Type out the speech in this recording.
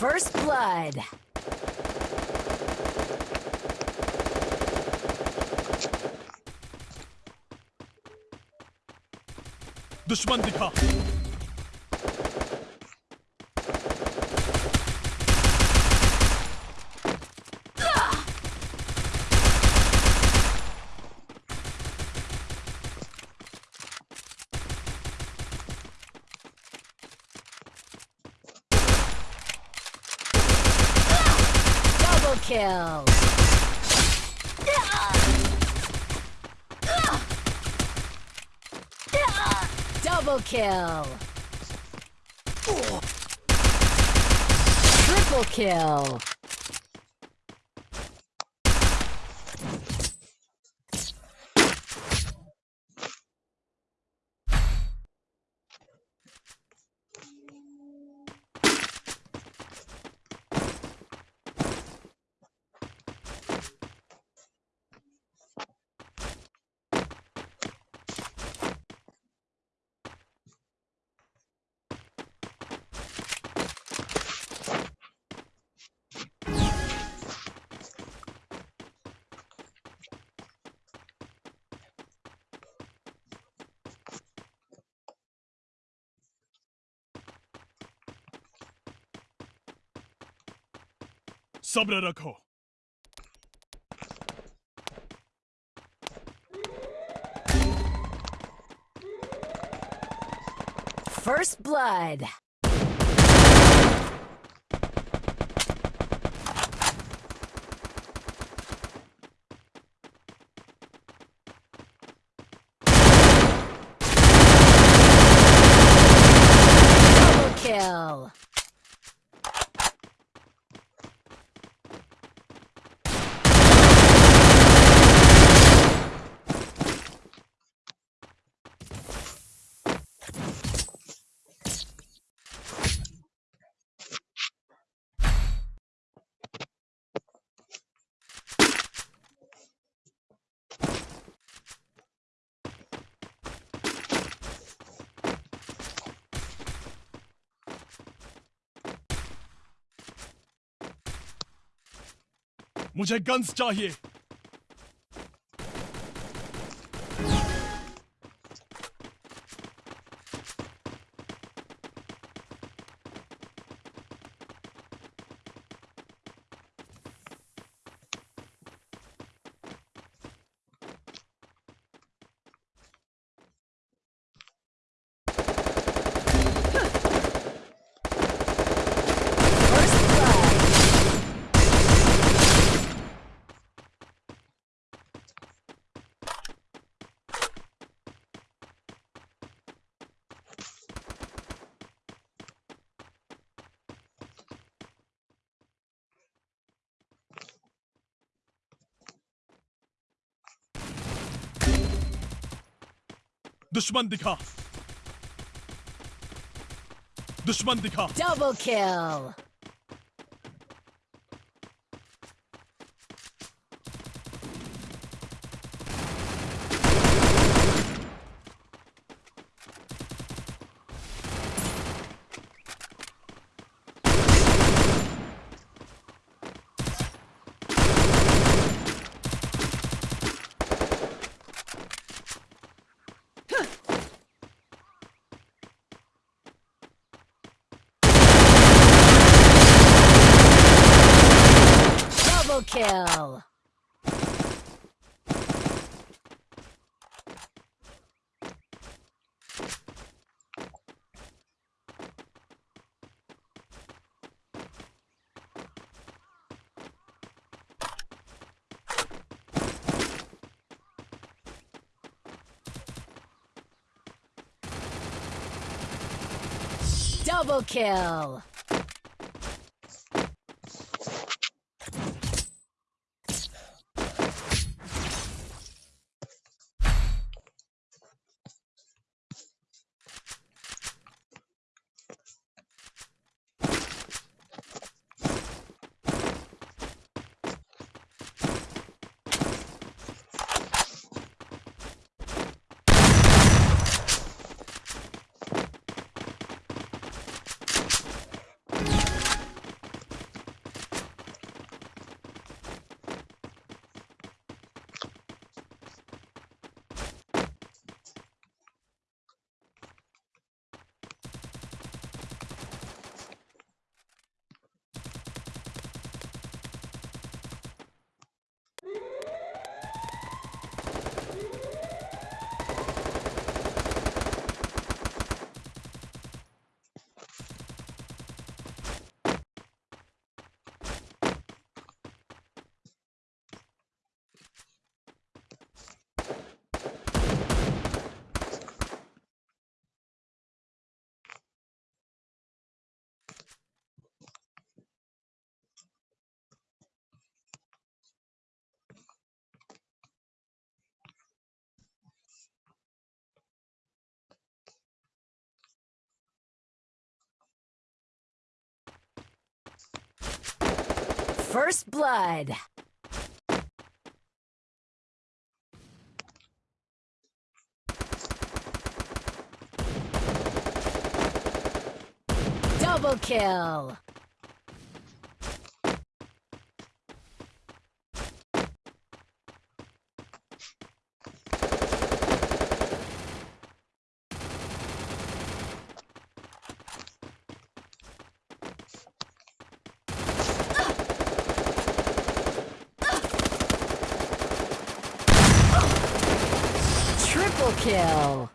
First blood. Düşman dikkat. Kill. Double kill. Triple kill. सब्र रखो First blood. मुझे guns चाहिए। दुश्मन दिखा दुश्मन दिखा double kill. Kill. Double kill. First blood. Double kill. Kill.